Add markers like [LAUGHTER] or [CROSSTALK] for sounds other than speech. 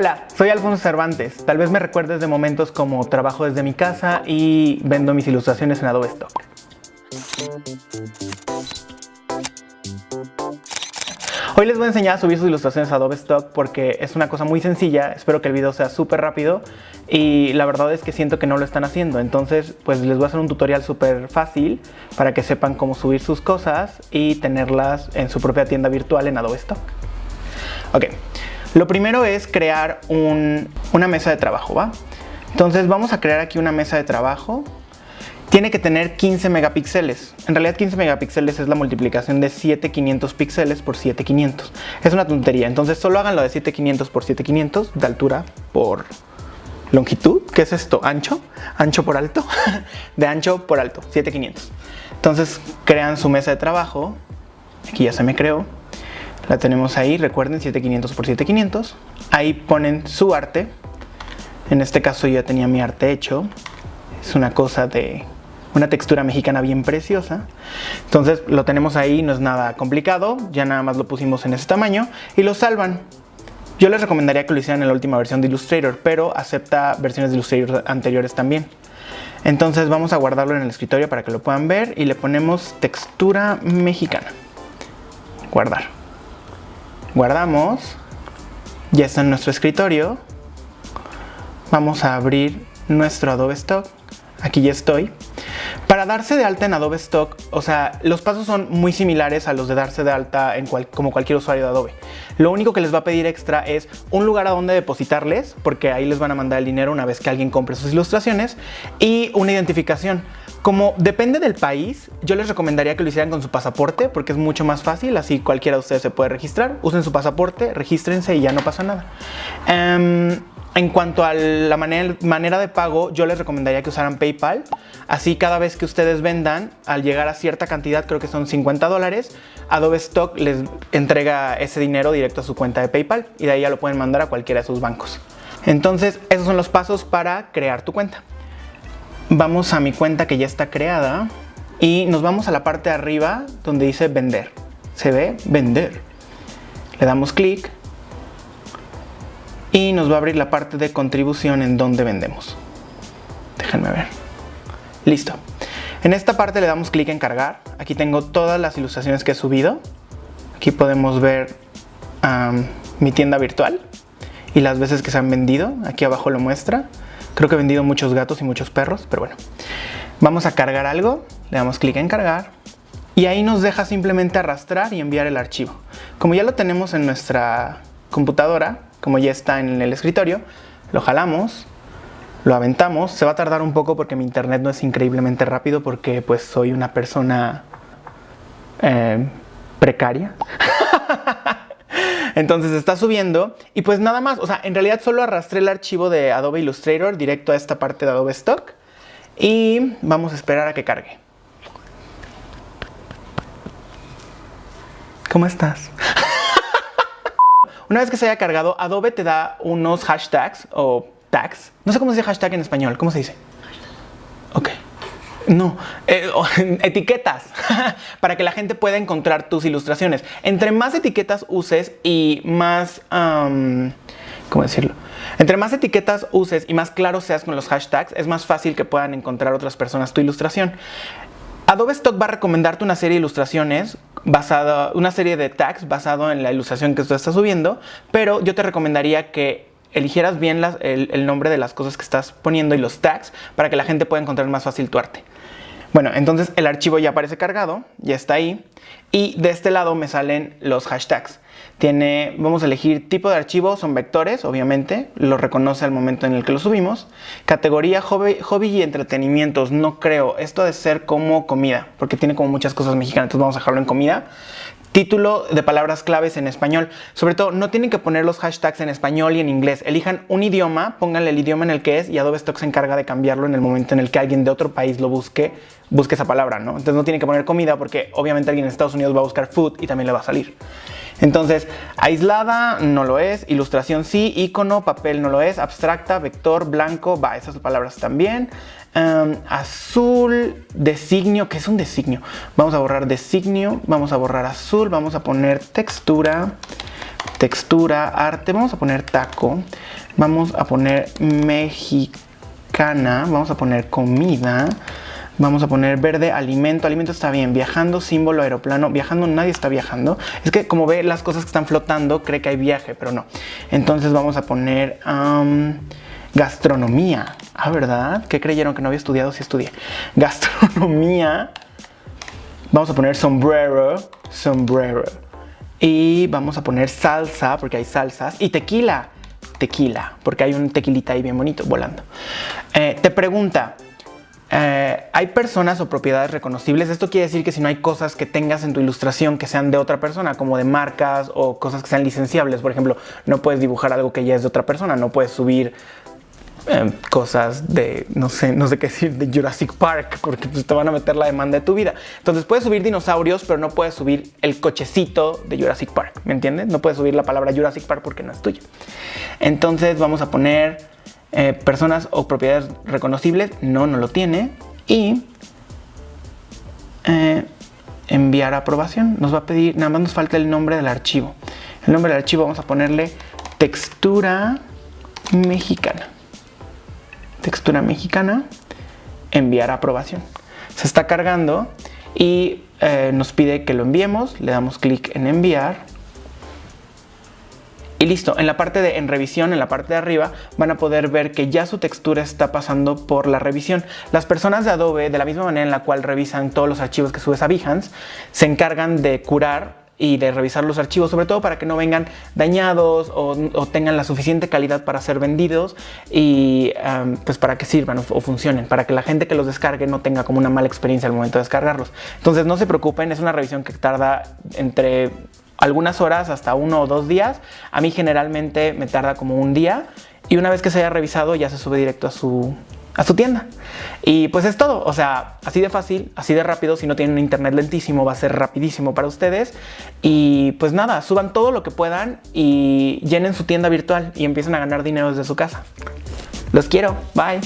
Hola, soy Alfonso Cervantes. Tal vez me recuerdes de momentos como trabajo desde mi casa y vendo mis ilustraciones en Adobe Stock. Hoy les voy a enseñar a subir sus ilustraciones a Adobe Stock porque es una cosa muy sencilla, espero que el video sea súper rápido y la verdad es que siento que no lo están haciendo, entonces pues les voy a hacer un tutorial súper fácil para que sepan cómo subir sus cosas y tenerlas en su propia tienda virtual en Adobe Stock. Ok, lo primero es crear una mesa de trabajo, ¿va? Entonces vamos a crear aquí una mesa de trabajo. Tiene que tener 15 megapíxeles. En realidad 15 megapíxeles es la multiplicación de 7500 píxeles por 7500. Es una tontería, entonces solo háganlo de 7500 por 7500 de altura por longitud. ¿Qué es esto? ¿Ancho? ¿Ancho por alto? [LAUGHS] de ancho por alto, 7500. Entonces crean su mesa de trabajo. Aquí ya se me creó la tenemos ahí, recuerden 7500 por 7500. Ahí ponen su arte. En este caso yo ya tenía mi arte hecho. Es una cosa de una textura mexicana bien preciosa. Entonces lo tenemos ahí, no es nada complicado. Ya nada más lo pusimos en ese tamaño y lo salvan. Yo les recomendaría que lo hicieran en la última versión de Illustrator, pero acepta versiones de Illustrator anteriores también. Entonces vamos a guardarlo en el escritorio para que lo puedan ver y le ponemos textura mexicana. Guardar guardamos, ya está en nuestro escritorio, vamos a abrir nuestro Adobe Stock, aquí ya estoy. Darse de alta en Adobe Stock, o sea, los pasos son muy similares a los de darse de alta en como cualquier usuario de Adobe. Lo único que les va a pedir extra es un lugar a donde depositarles, porque ahí les van a mandar el dinero una vez que alguien compre sus ilustraciones, y una identificación. Como depende del país, yo les recomendaría que lo hicieran con su pasaporte porque es mucho más fácil, así cualquiera de ustedes se puede registrar. Usen su pasaporte, regístrense y ya no pasa nada. Em, en cuanto a la manera, de pago, yo les recomendaría que usaran PayPal. Así cada vez que ustedes vendan, al llegar a cierta cantidad, creo que son 50 dólares, Adobe Stock les entrega ese dinero directo a su cuenta de PayPal y de ahí ya lo pueden mandar a cualquiera de sus bancos. Entonces, esos son los pasos para crear tu cuenta. Vamos a mi cuenta que ya está creada y nos vamos a la parte de arriba donde dice vender. Se ve vender. Le damos clic y nos va a abrir la parte de contribución en donde vendemos. Déjenme ver. Listo. En esta parte le damos clic en cargar. Aquí tengo todas las ilustraciones que he subido. Aquí podemos ver mi tienda virtual y las veces que se han vendido. Aquí abajo lo muestra. Creo que he vendido muchos gatos y muchos perros, pero bueno. Vamos a cargar algo, le damos clic en cargar y ahí nos deja simplemente arrastrar y enviar el archivo. Como ya lo tenemos en nuestra computadora, como ya está en el escritorio, lo jalamos, lo aventamos. Se va a tardar un poco porque mi internet no es increíblemente rápido porque pues soy una persona eh, precaria. [LAUGHS] Entonces está subiendo y pues nada más, o sea, en realidad solo arrastré el archivo de Adobe Illustrator directo a esta parte de Adobe Stock y vamos a esperar a que cargue. ¿Cómo estás? [LAUGHS] Una vez que se haya cargado, Adobe te da unos hashtags o tags. No sé cómo se dice hashtag en español. ¿Cómo se dice? Ok. No, eh, [LAUGHS] etiquetas [LAUGHS] para que la gente pueda encontrar tus ilustraciones. Entre más etiquetas uses y más... ¿Cómo decirlo? Entre más etiquetas uses y más claro seas con los hashtags, es más fácil que puedan encontrar otras personas tu ilustración. Adobe Stock va a recomendarte una serie de ilustraciones basada, una serie de tags basado en la ilustración que tú estás subiendo, pero yo te recomendaría que eligieras bien el nombre de las cosas que estás poniendo y los tags para que la gente pueda encontrar más fácil tu arte. Bueno, entonces el archivo ya aparece cargado, ya está ahí. Y de este lado me salen los hashtags. Vamos a elegir tipo de archivo, son vectores, obviamente, lo reconoce al momento en el que lo subimos. Categoría hobby, y entretenimientos, no creo, esto de ser como comida, porque tiene como muchas cosas mexicanas, entonces vamos a dejarlo en comida. Título de palabras claves en español. Sobre todo, no tienen que poner los hashtags en español y en inglés. Elijan un idioma, pónganle el idioma en el que es y Adobe Stock se encarga de cambiarlo en el momento en el que alguien de otro país lo busque, busque esa palabra, ¿no? Entonces no tienen que poner comida porque obviamente alguien en Estados Unidos va a buscar food y también le va a salir. Entonces, aislada no lo es, ilustración sí, icono, papel no lo es, abstracta, vector, blanco, va, esas palabras también. Em, azul, designio, ¿qué es un designio? Vamos a borrar designio, vamos a borrar azul, vamos a poner textura, textura, arte, vamos a poner taco, vamos a poner mexicana, vamos a poner comida, Vamos a poner verde, alimento. Alimento está bien. Viajando, símbolo, aeroplano. Viajando, nadie está viajando. Es que como ve las cosas que están flotando, cree que hay viaje, pero no. Entonces vamos a poner gastronomía. Ah, ¿verdad? ¿Qué creyeron que no había estudiado? Sí estudié. [LAUGHS] Gastronomía. Vamos a poner sombrero, sombrero. Y vamos a poner salsa, porque hay salsas. Y tequila, tequila, porque hay un tequilita ahí bien bonito volando. Eh, te pregunta, eh, hay personas o propiedades reconocibles. Esto quiere decir que si no hay cosas que tengas en tu ilustración que sean de otra persona, como de marcas o cosas que sean licenciables, por ejemplo, no puedes dibujar algo que ya es de otra persona, no puedes subir eh, cosas de, no sé, no sé qué decir, de Jurassic Park, porque pues, te van a meter la demanda de tu vida. Entonces puedes subir dinosaurios, pero no puedes subir el cochecito de Jurassic Park, ¿me entiendes? No puedes subir la palabra Jurassic Park porque no es tuyo. Entonces vamos a poner eh, personas o propiedades reconocibles, no, no lo tiene. Y eh, enviar aprobación. Nos va a pedir, nada más nos falta el nombre del archivo. El nombre del archivo vamos a ponerle textura mexicana. Textura mexicana, enviar aprobación. Se está cargando y eh, nos pide que lo enviemos. Le damos clic en enviar listo, en la parte de en revisión, en la parte de arriba, van a poder ver que ya su textura está pasando por la revisión. Las personas de Adobe, de la misma manera en la cual revisan todos los archivos que subes a Behance, se encargan de curar y de revisar los archivos, sobre todo para que no vengan dañados o, tengan la suficiente calidad para ser vendidos y pues para que sirvan o, o, funcionen, para que la gente que los descargue no tenga como una mala experiencia al momento de descargarlos. Entonces no se preocupen, es una revisión que tarda entre algunas horas hasta uno o dos días. A mí generalmente me tarda como un día y una vez que se haya revisado ya se sube directo a su, a su tienda. Y pues es todo, o sea, así de fácil, así de rápido, si no tienen internet lentísimo va a ser rapidísimo para ustedes. Y pues nada, suban todo lo que puedan y llenen su tienda virtual y empiecen a ganar dinero desde su casa. Los quiero, bye.